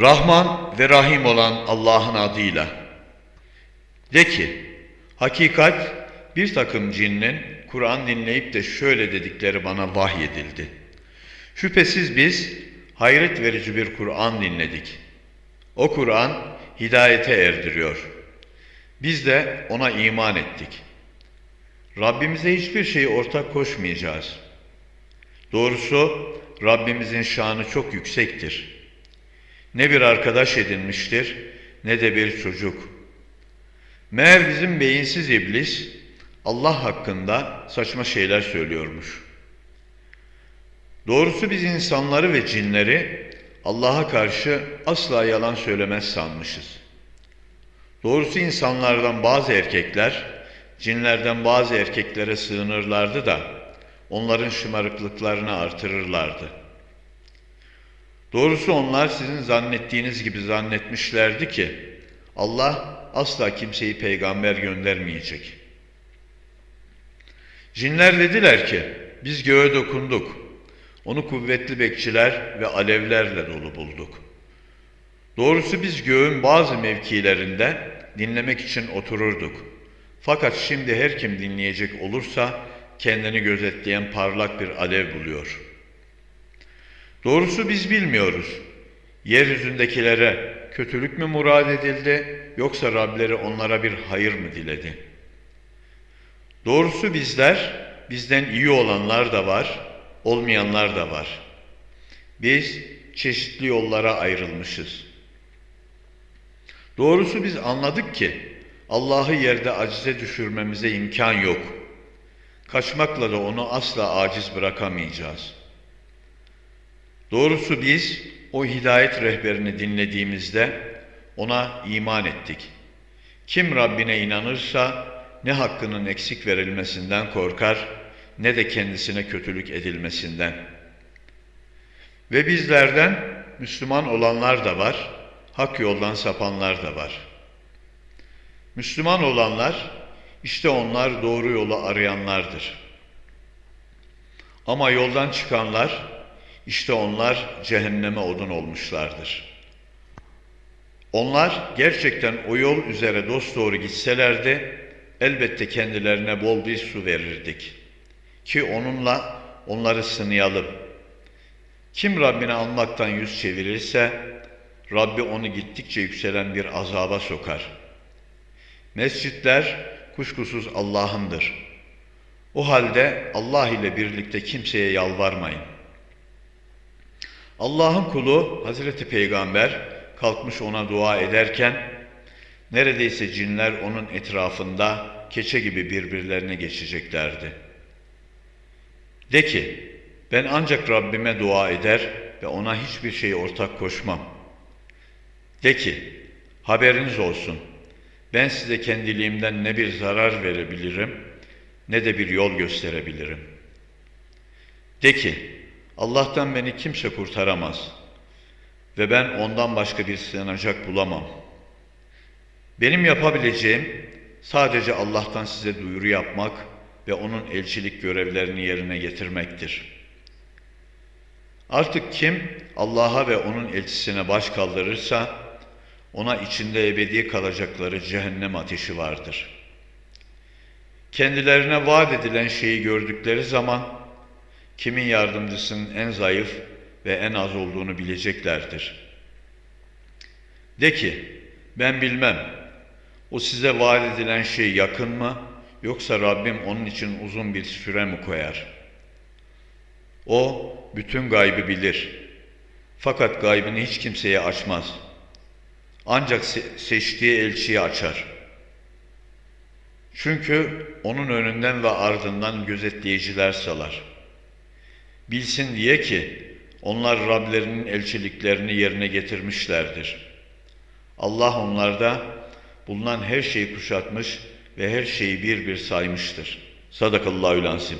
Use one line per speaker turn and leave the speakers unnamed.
Rahman ve Rahim olan Allah'ın adıyla. De ki, hakikat bir takım cinnin Kur'an dinleyip de şöyle dedikleri bana vahyedildi. Şüphesiz biz hayret verici bir Kur'an dinledik. O Kur'an hidayete erdiriyor. Biz de ona iman ettik. Rabbimize hiçbir şeyi ortak koşmayacağız. Doğrusu Rabbimizin şanı çok yüksektir. Ne bir arkadaş edinmiştir ne de bir çocuk. Meğer bizim beyinsiz iblis Allah hakkında saçma şeyler söylüyormuş. Doğrusu biz insanları ve cinleri Allah'a karşı asla yalan söylemez sanmışız. Doğrusu insanlardan bazı erkekler, cinlerden bazı erkeklere sığınırlardı da onların şımarıklıklarını artırırlardı. Doğrusu onlar sizin zannettiğiniz gibi zannetmişlerdi ki Allah asla kimseyi peygamber göndermeyecek. Cinler dediler ki biz göğe dokunduk. Onu kuvvetli bekçiler ve alevlerle dolu bulduk. Doğrusu biz göğün bazı mevkilerinde dinlemek için otururduk. Fakat şimdi her kim dinleyecek olursa kendini gözetleyen parlak bir alev buluyor. Doğrusu biz bilmiyoruz. Yeryüzündekilere kötülük mü murad edildi yoksa Rableri onlara bir hayır mı diledi? Doğrusu bizler, bizden iyi olanlar da var, olmayanlar da var. Biz çeşitli yollara ayrılmışız. Doğrusu biz anladık ki Allah'ı yerde acize düşürmemize imkan yok. Kaçmakla da onu asla aciz bırakamayacağız. Doğrusu biz o hidayet rehberini dinlediğimizde ona iman ettik. Kim Rabbine inanırsa ne hakkının eksik verilmesinden korkar ne de kendisine kötülük edilmesinden. Ve bizlerden Müslüman olanlar da var, hak yoldan sapanlar da var. Müslüman olanlar, işte onlar doğru yolu arayanlardır. Ama yoldan çıkanlar, işte onlar cehenneme odun olmuşlardır. Onlar gerçekten o yol üzere dosdoğru gitselerdi, elbette kendilerine bol bir su verirdik. Ki onunla onları sınayalım. Kim Rabbini almaktan yüz çevirirse, Rabbi onu gittikçe yükselen bir azaba sokar. Mescitler kuşkusuz Allah'ındır. O halde Allah ile birlikte kimseye yalvarmayın. Allah'ın kulu Hazreti Peygamber kalkmış ona dua ederken neredeyse cinler onun etrafında keçe gibi birbirlerine geçeceklerdi. De ki ben ancak Rabbime dua eder ve ona hiçbir şey ortak koşmam. De ki haberiniz olsun ben size kendiliğimden ne bir zarar verebilirim ne de bir yol gösterebilirim. De ki Allah'tan beni kimse kurtaramaz ve ben ondan başka bir sığınacak bulamam. Benim yapabileceğim sadece Allah'tan size duyuru yapmak ve onun elçilik görevlerini yerine getirmektir. Artık kim Allah'a ve onun elçisine baş kaldırırsa ona içinde ebedi kalacakları cehennem ateşi vardır. Kendilerine vaat edilen şeyi gördükleri zaman kimin yardımcısının en zayıf ve en az olduğunu bileceklerdir. De ki, ben bilmem, o size vaat edilen şey yakın mı, yoksa Rabbim onun için uzun bir süre mi koyar? O, bütün gaybı bilir. Fakat gaybını hiç kimseye açmaz. Ancak seçtiği elçiyi açar. Çünkü onun önünden ve ardından gözetleyiciler salar. Bilsin diye ki onlar Rablerinin elçiliklerini yerine getirmişlerdir. Allah onlarda bulunan her şeyi kuşatmış ve her şeyi bir bir saymıştır. Sadakallahü lansim.